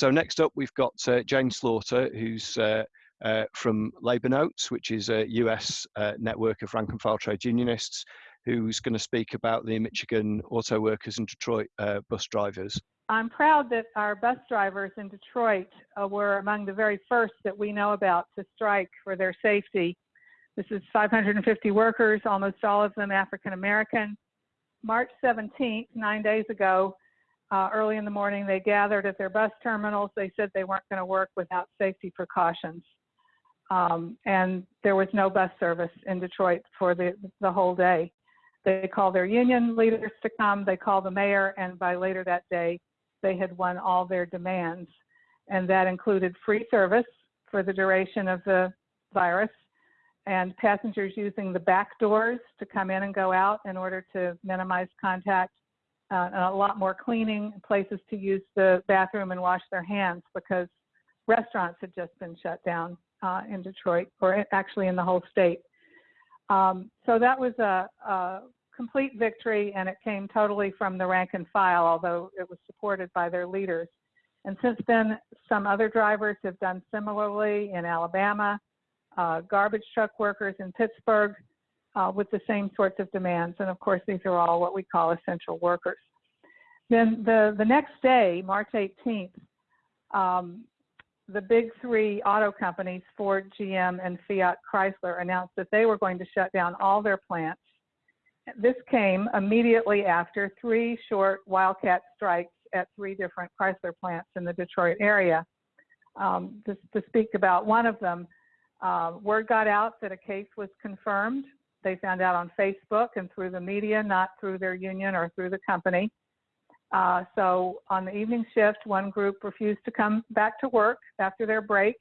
so next up, we've got uh, Jane Slaughter, who's uh, uh, from Labor Notes, which is a US uh, network of rank and file trade unionists, who's going to speak about the Michigan auto workers and Detroit uh, bus drivers. I'm proud that our bus drivers in Detroit uh, were among the very first that we know about to strike for their safety. This is 550 workers, almost all of them African American. March 17th, nine days ago, uh, early in the morning, they gathered at their bus terminals. They said they weren't going to work without safety precautions. Um, and there was no bus service in Detroit for the, the whole day. They called their union leaders to come, they called the mayor, and by later that day, they had won all their demands. And that included free service for the duration of the virus and passengers using the back doors to come in and go out in order to minimize contact. Uh, and a lot more cleaning places to use the bathroom and wash their hands because restaurants had just been shut down uh, in Detroit, or actually in the whole state. Um, so that was a, a, complete victory, and it came totally from the rank and file, although it was supported by their leaders. And since then, some other drivers have done similarly in Alabama, uh, garbage truck workers in Pittsburgh uh, with the same sorts of demands. And of course, these are all what we call essential workers. Then the, the next day, March 18th, um, the big three auto companies, Ford, GM, and Fiat Chrysler, announced that they were going to shut down all their plants. This came immediately after three short wildcat strikes at three different Chrysler plants in the Detroit area. Um, to, to, speak about one of them, uh, word got out that a case was confirmed. They found out on Facebook and through the media, not through their union or through the company. Uh, so on the evening shift, one group refused to come back to work after their break,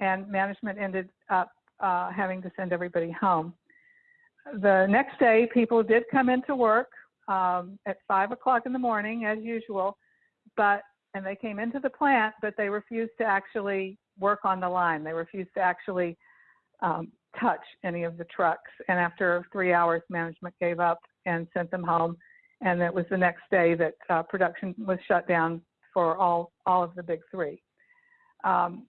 and management ended up uh, having to send everybody home. The next day, people did come into work um, at five o'clock in the morning, as usual, but and they came into the plant, but they refused to actually work on the line. They refused to actually um, touch any of the trucks. And after three hours, management gave up and sent them home and it was the next day that uh, production was shut down for all all of the big three. Um,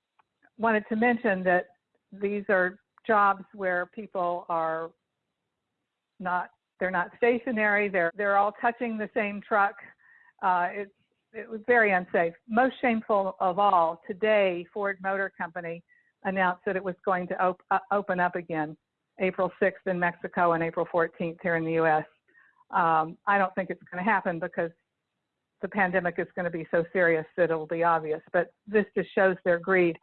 wanted to mention that these are jobs where people are not they're not stationary. They're they're all touching the same truck. Uh, it's it was very unsafe. Most shameful of all, today Ford Motor Company announced that it was going to op uh, open up again April 6th in Mexico and April 14th here in the U.S. Um, I don't think it's going to happen because the pandemic is going to be so serious that it'll be obvious. But this just shows their greed.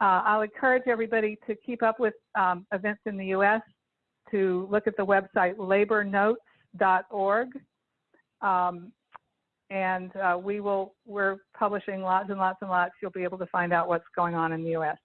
Uh, I'll encourage everybody to keep up with um, events in the U.S. to look at the website labornotes.org. Um, and uh, we will, we're publishing lots and lots and lots. You'll be able to find out what's going on in the U.S.